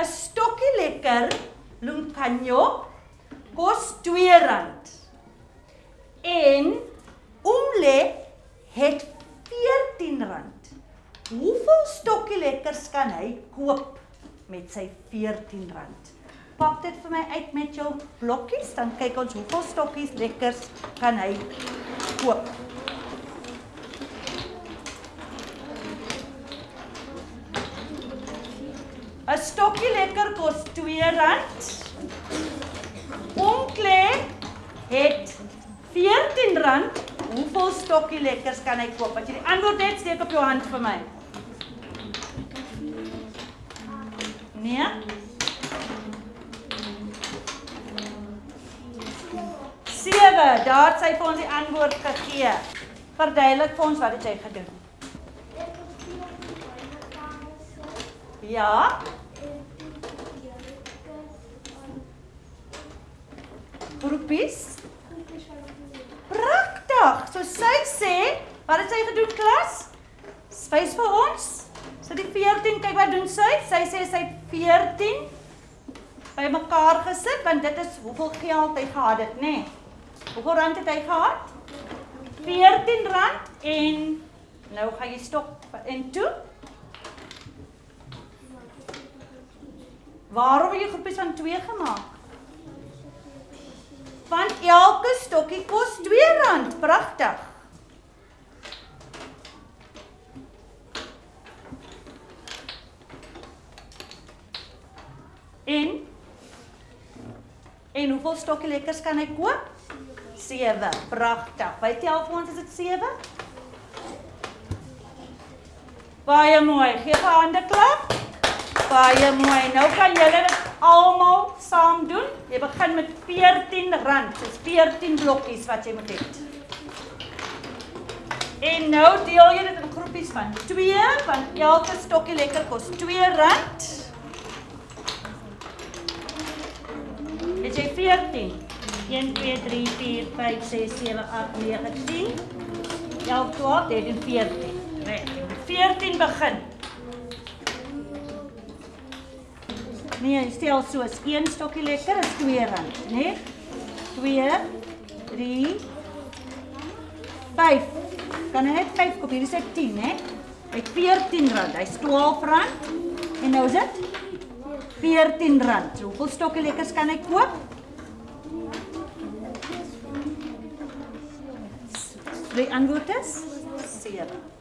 'n stokkie lekker luncanyo kos R2. En oomlet het R14. Hoeveel stokkie lekkers kan hy koop met sy R14? Pak dit vir my uit met jou blokkies, dan kyk ons hoeveel stokkies lekkers kan hy koop. 'n Stokkie lekker kos R2. Onklee het R14. Hoeveel stokkie lekkers kan hy koop? As jy die antwoord het, steek op jou hand vir my. Nee? Sewe, daar het sy vir ons die antwoord gegee. Verduidelik vir ons wat het jy gedoen? Ja? Groepies? Pragtig. So sy sê, wat het sy gedoen klas? Wys vir ons. Sy die 14, kyk wat doen sy? Sy sê sy het 14 bymekaar gesit want dit is hoeveel geld hy gehad het, nê? Nee. Hoeveel rand het hy gehad? 14 rand en nou gaan jy stop en toe Waarom het jy groepies van 2 gemaak? Elke stokkie kos R2. Pragtig. En En hoeveel stokkie lekkers kan hy koop? 7. Pragtig. By tel vir ons is dit 7. Baie mooi. Gee 'n hande klap. Baie mooi. Nou kan julle dit almal saam doen. Jy begin met R14. Dis 14 blokkies wat jy moet hê. En nou deel jy dit in groepies van 2, want elke stokkie lekker kos R2. Dit is 14. 1 2 3 4 5 6 7 8 9 10. 11 12 13 14. Reg. 14 begin. Nee, stel soos een stokkie lekker is R2, né? 2 3 5. Kan hy net 5 koop? Hier is dit 10, né? Hy R14. Hy's R12 en nou is dit R14. So, hoeveel stokkie lekkers kan hy koop? Die antwoord is 7.